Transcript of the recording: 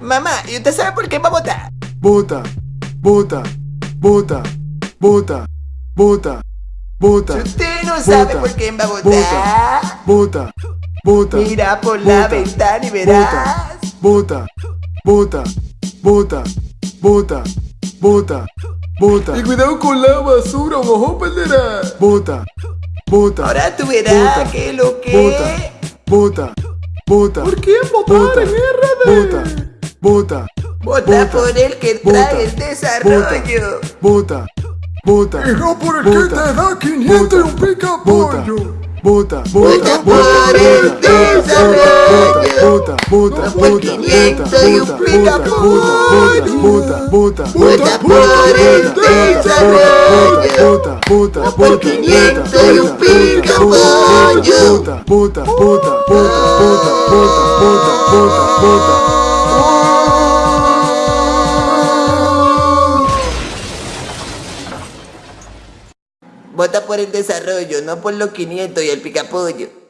Mamá, ¿y usted sabe por qué va a votar? Vota, vota, vota, vota, vota, vota. Si usted no sabe por quién va a votar, Vota, vota. mira por la ventana y verás. Vota, vota, vota, vota, vota, vota, Y cuidado con la basura, ojo, perderá. vota, vota, Ahora tú verás que lo que... vota, vota, vota. ¿Por qué votar Vota, en RD? vota, Vota Vota. por el que trae el desarrollo. vota, vota, Hijo, por el que te da 500 y un pica pollo. vota, Vota vota, por el desarrollo. vota, vota, por vota, 500 y un vota, pica vota, pollo. vota, vota, Vota por el desarrollo. vota, vota, por vota, 500 y un vota, pica vota, pollo. Vota, vota, vota, vota, vota, vota, vota, vota, vota. Vota por el desarrollo, no por los 500 y el picapollo.